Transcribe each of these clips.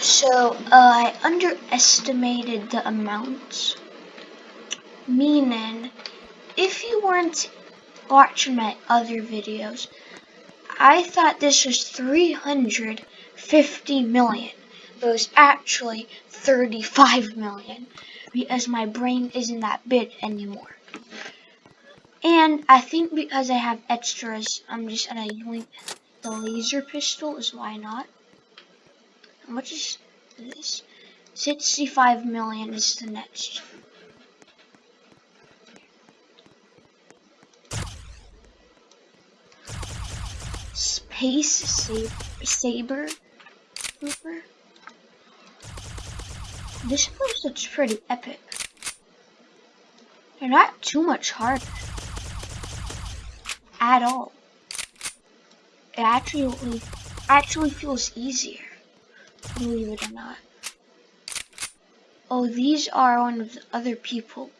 So, uh, I underestimated the amounts. Meaning, if you weren't watching my other videos, I thought this was 350 million, but it was actually 35 million because my brain isn't that big anymore. And I think because I have extras, I'm just gonna yoink the laser pistol is why not. How much is this? 65 million is the next. Space sab Saber Trooper. This place looks pretty epic. They're not too much harder. At all. It actually actually feels easier. Believe it or not. Oh, these are one of the other people.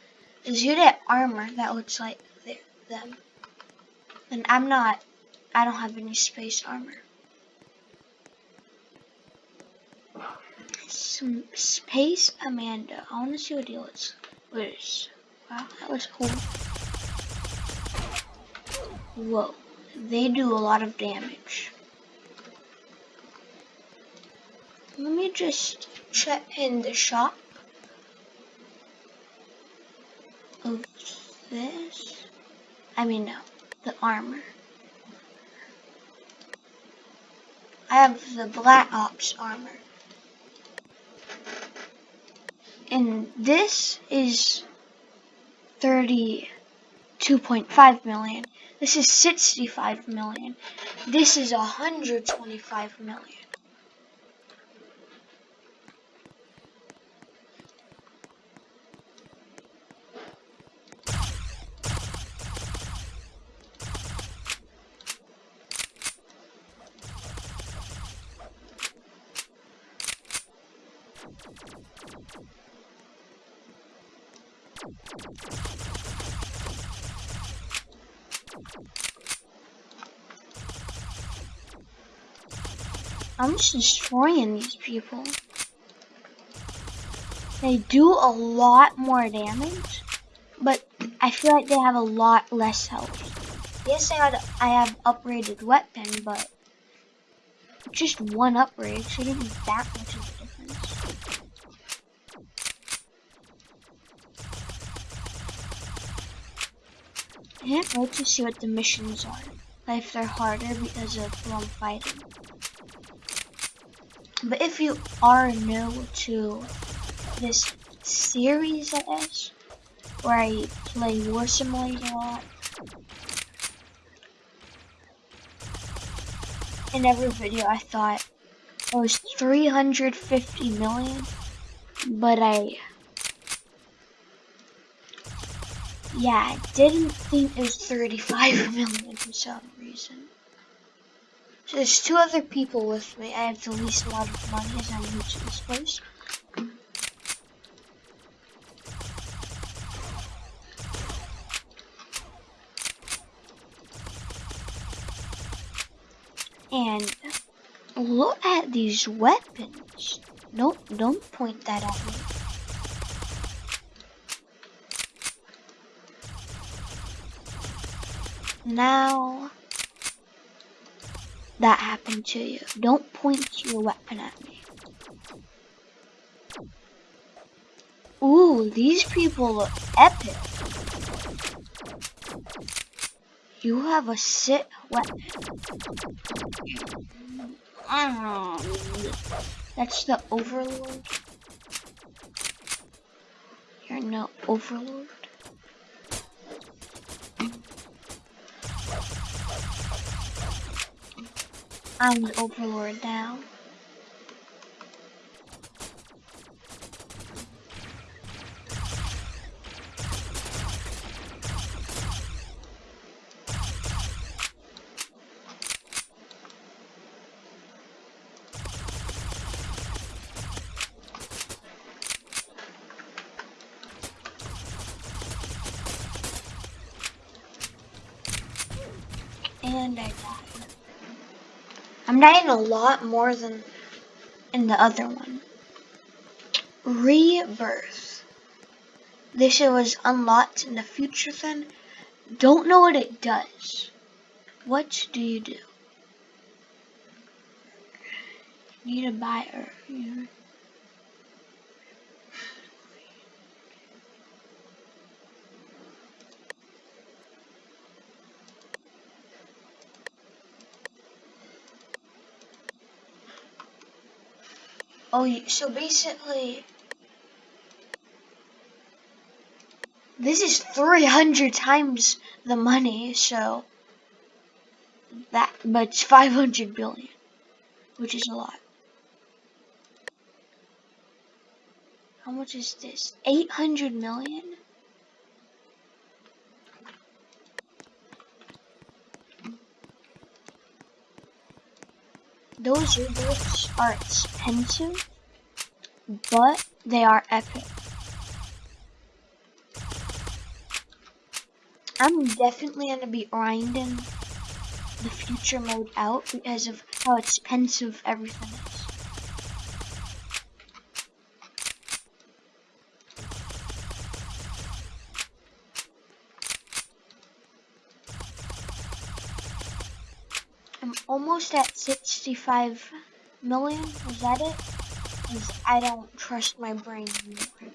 Is you that armor that looks like them? And I'm not. I don't have any space armor. Some space Amanda. I want to see what he looks. What? Wow, that was cool. Whoa, they do a lot of damage. Let me just check in the shop of this. I mean, no, the armor. I have the Black Ops armor. And this is 32.5 million. This is 65 million. This is 125 million. I'm just destroying these people. They do a lot more damage, but I feel like they have a lot less health. Yes, I, had, I have upgraded weapon, but just one upgrade shouldn't be that much I can't wait to see what the missions are, if they're harder because of I'm fighting. But if you are new to this series, I guess, where I play War Simulator a lot, in every video I thought it was 350 million, but I, yeah, I didn't think it was 35 million for some reason. So there's two other people with me. I have the least amount of money as new to this place. And look at these weapons. Nope, don't point that at me. Now that happened to you. Don't point your weapon at me. Ooh, these people look epic. You have a sit weapon. That's the overlord. You're no overlord. I'm the overlord now. I'm dying a lot more than in the other one. Rebirth. This shit was unlocked in the future then. Don't know what it does. What do you do? Need to buy Oh, so basically, this is 300 times the money, so that, but it's 500 billion, which is a lot. How much is this? 800 million? Those rebirths are expensive, but they are epic. I'm definitely going to be grinding the future mode out because of how expensive everything is. Almost at 65 million. Is that it? Because I don't trust my brain anymore.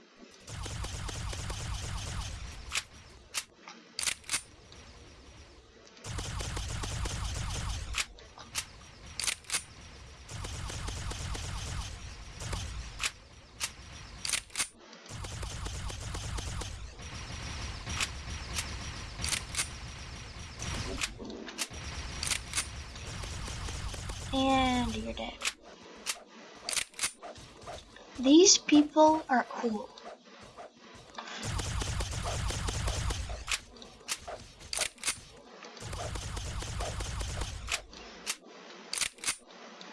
These people are cool.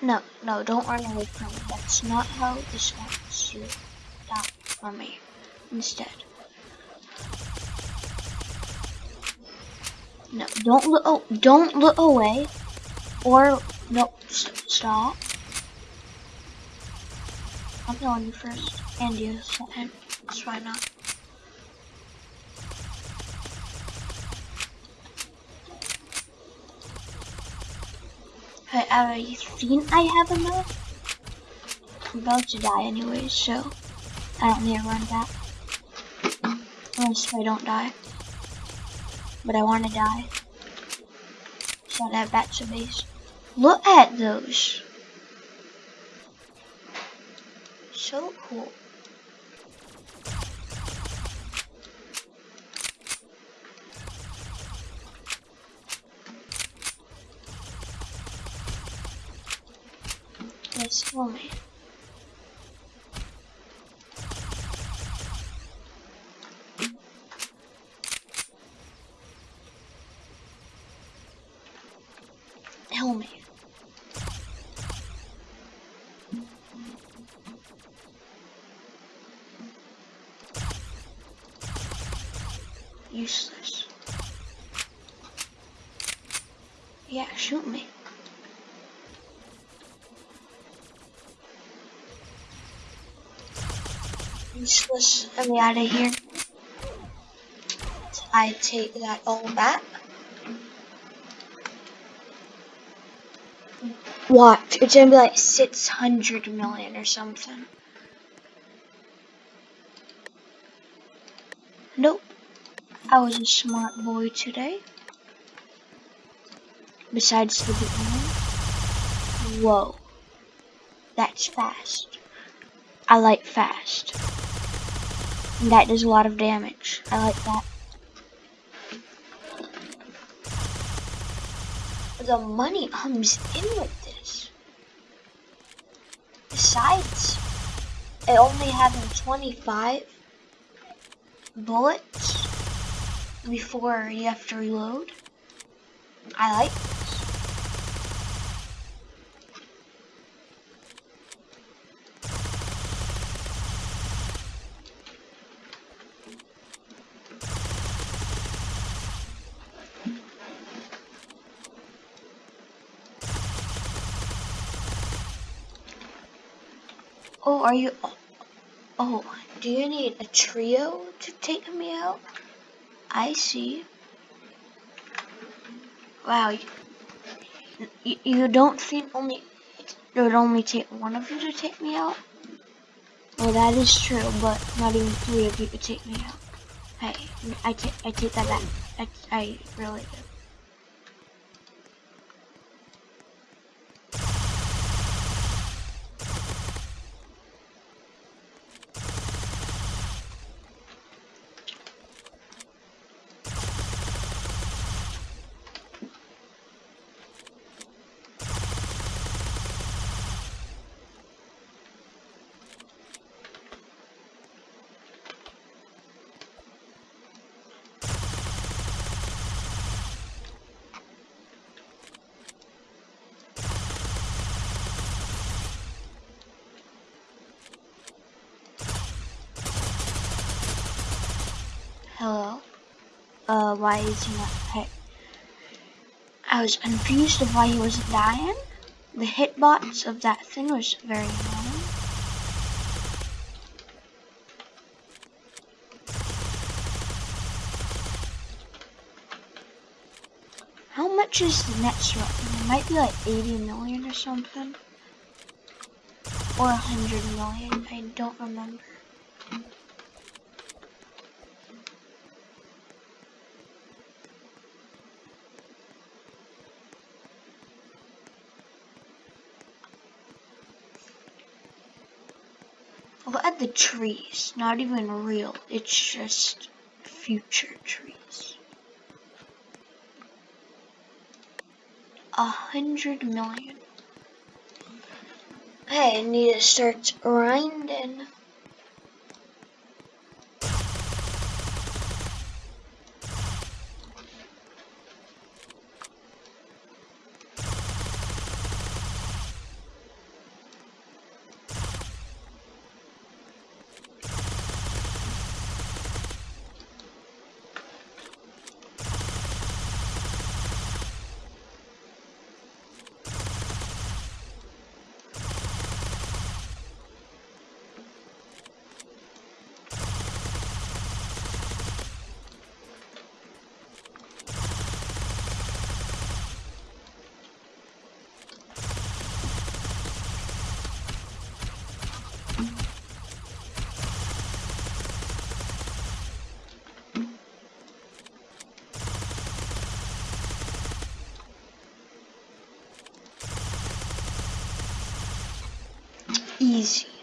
No, no, don't run away from me. That's not how this wants to die from me. Instead. No, don't look. Oh, don't look away, or no, st stop. I'm killing you first, and you second. That's why not. Hey, I think I have enough. I'm about to die anyways, so I don't need to run back. Unless I don't die. But I want to die. So I have back base. Look at those. So cool. Yes, for Useless. Let me out of here. I take that all back. Watch, it's gonna be like 600 million or something. Nope. I was a smart boy today. Besides the beginning. Whoa. That's fast. I like fast. That does a lot of damage. I like that. The money comes in with this. Besides, it only having 25 bullets before you have to reload. I like are you? Oh, do you need a trio to take me out? I see. Wow, you, you don't think only it would only take one of you to take me out? Well, that is true, but not even three of you to take me out. Hey, I take I take that back. I, I really do. Uh, why is he not hit? I was confused of why he wasn't dying. The hitbox of that thing was very annoying. How much is the next one? It might be like 80 million or something. Or 100 million, I don't remember. Look at the trees. Not even real. It's just future trees. A hundred million. Hey, I need to start grinding. existe.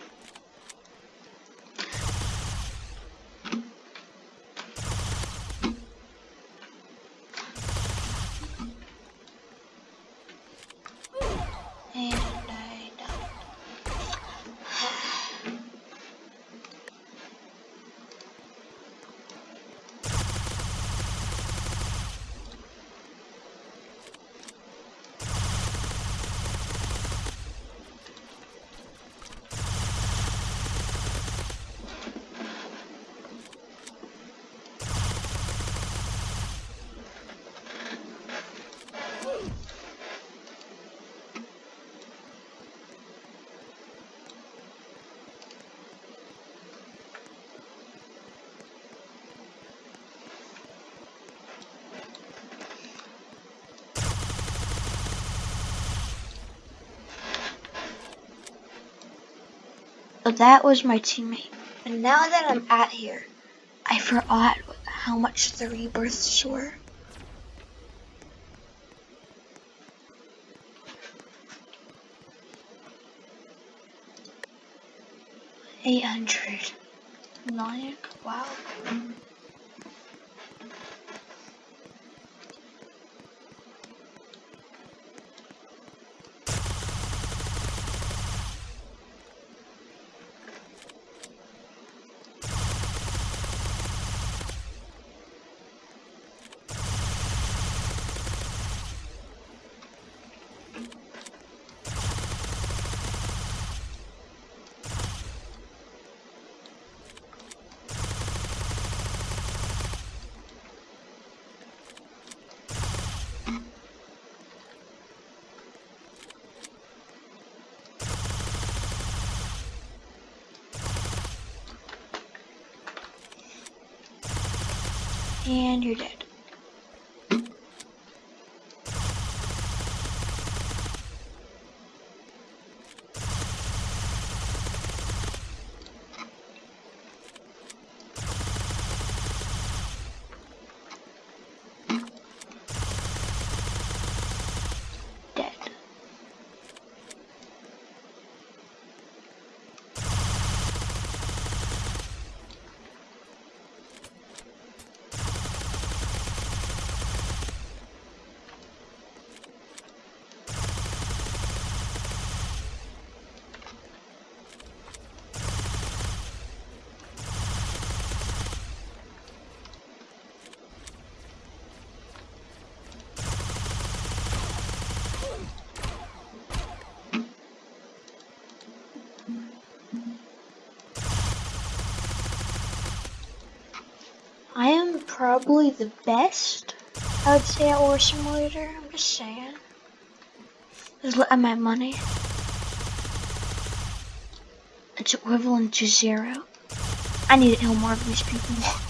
That was my teammate. And now that I'm at here, I forgot how much the rebirths were. Eight hundred. Wow. And you're dead. I am probably the best, I would say, at War Simulator. I'm just saying. Just look at my money. It's equivalent to zero. I need to kill more of these people.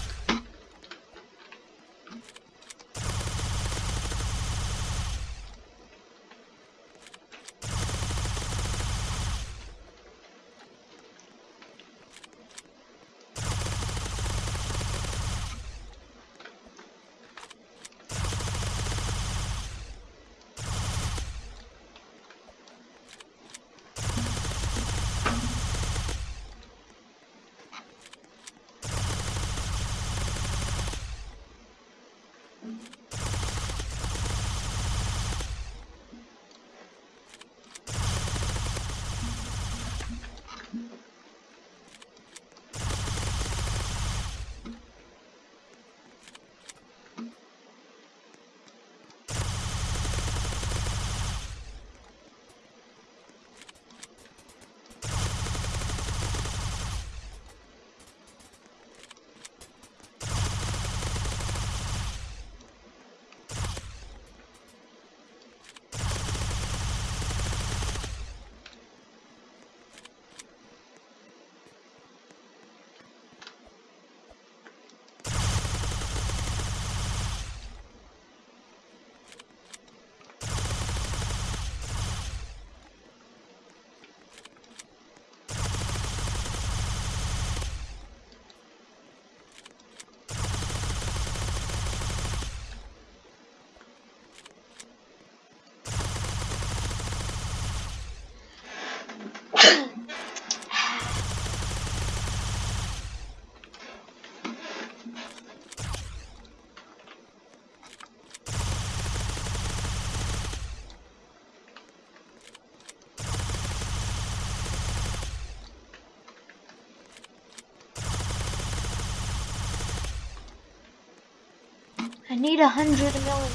I need a hundred million.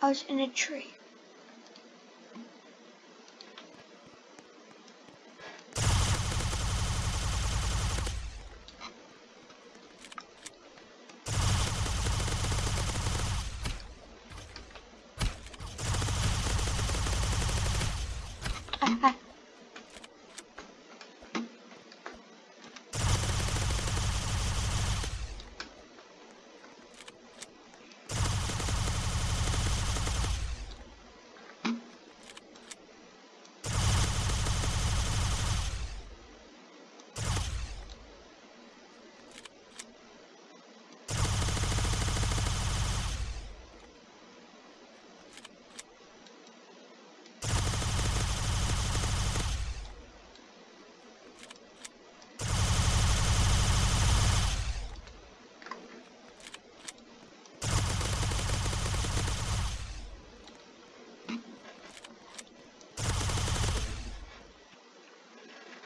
I was in a tree.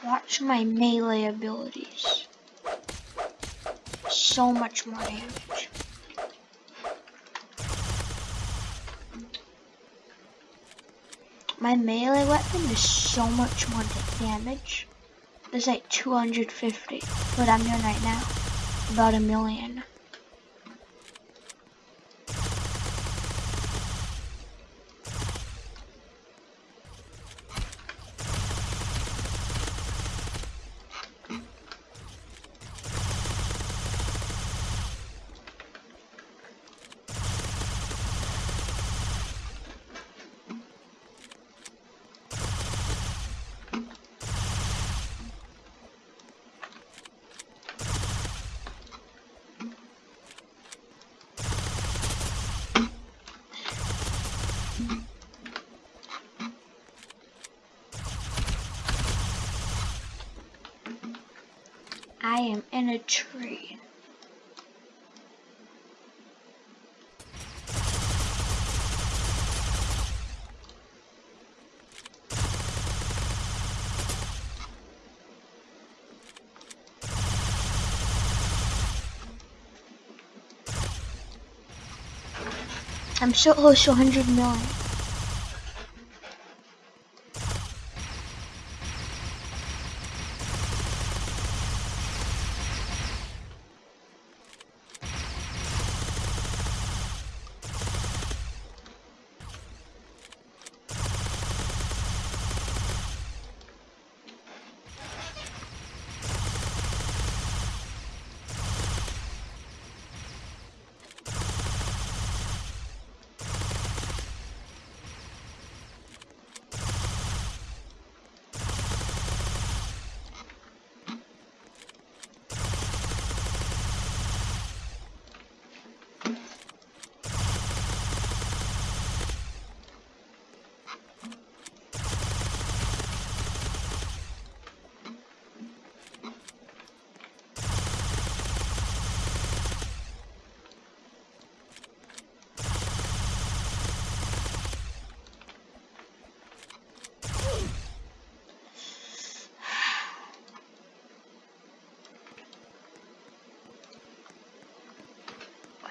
Watch my melee abilities. So much more damage. My melee weapon is so much more damage. There's like 250. What I'm doing right now. About a million. I am in a tree. I'm so close to 100 million.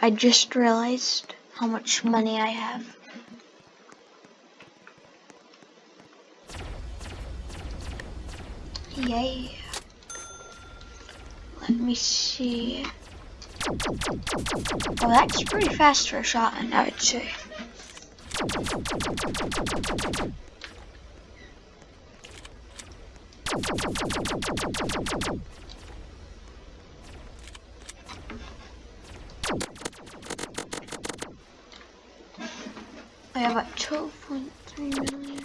I just realized how much money I have. Yay. Let me see. Oh, that's pretty fast for a shotgun, I would say. I have about 12.3 million.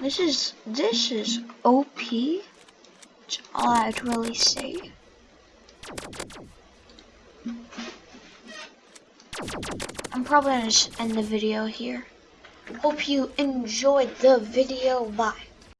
This is, this is OP. That's all I'd really say. I'm probably gonna just end the video here. Hope you enjoyed the video. Bye.